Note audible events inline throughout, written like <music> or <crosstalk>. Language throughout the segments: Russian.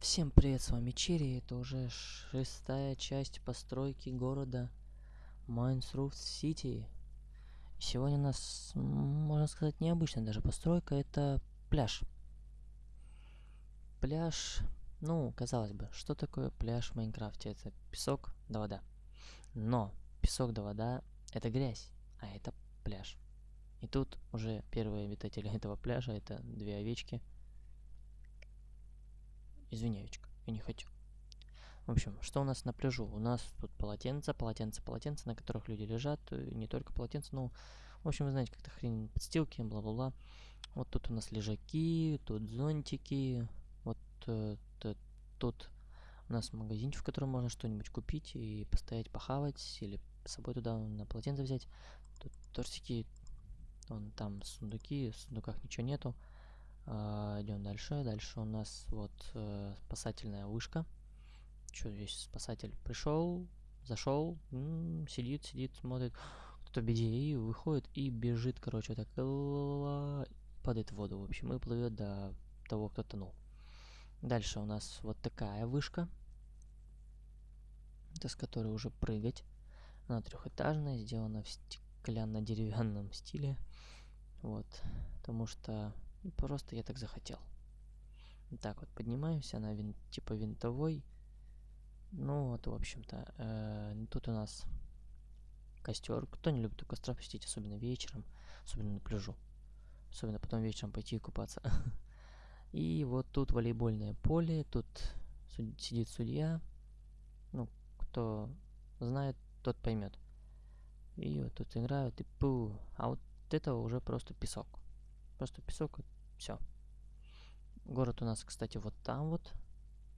Всем привет, с вами Черри, это уже шестая часть постройки города Minecraft City. Сегодня у нас, можно сказать, необычная даже постройка, это пляж. Пляж, ну, казалось бы, что такое пляж в Майнкрафте? Это песок да вода. Но песок да вода это грязь, а это пляж. И тут уже первые обитатели <laughs> этого пляжа, это две овечки – Извиняючка, я не хочу. В общем, что у нас на пляжу? У нас тут полотенца, полотенца, полотенца, на которых люди лежат. И не только полотенца, ну, в общем, вы знаете, как-то хрень подстилки, бла-бла-бла. Вот тут у нас лежаки, тут зонтики. Вот э, тут у нас магазинчик, в котором можно что-нибудь купить и постоять, похавать, или с собой туда на полотенце взять. Тут торсики, вон там сундуки, в сундуках ничего нету. А, идем дальше. Дальше у нас вот э, спасательная вышка. Что здесь спасатель пришел, зашел, сидит, сидит, смотрит, кто-то беде и выходит и бежит, короче, так падает в воду, в общем, и плывет до того, кто тонул. Дальше у нас вот такая вышка, это с которой уже прыгать. Она трехэтажная, сделана в стеклянно-деревянном стиле. Вот, потому что Просто я так захотел. Так вот, поднимаемся на вин, типа винтовой. Ну вот, в общем-то, э, тут у нас костер. Кто не любит у костра посетить, особенно вечером, особенно на пляжу. Особенно потом вечером пойти купаться. <laughs> И вот тут волейбольное поле, тут сидит судья. Ну, кто знает, тот поймет. И вот тут играют, и пу. А вот это уже просто песок. Просто песок, все. Город у нас, кстати, вот там вот.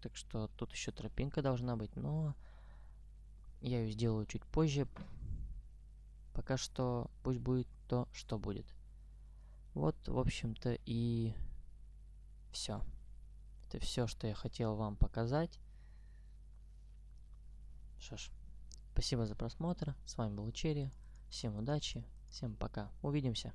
Так что тут еще тропинка должна быть, но я ее сделаю чуть позже. Пока что пусть будет то, что будет. Вот, в общем-то, и все. Это все, что я хотел вам показать. Что ж, спасибо за просмотр. С вами был Черри. Всем удачи, всем пока. Увидимся.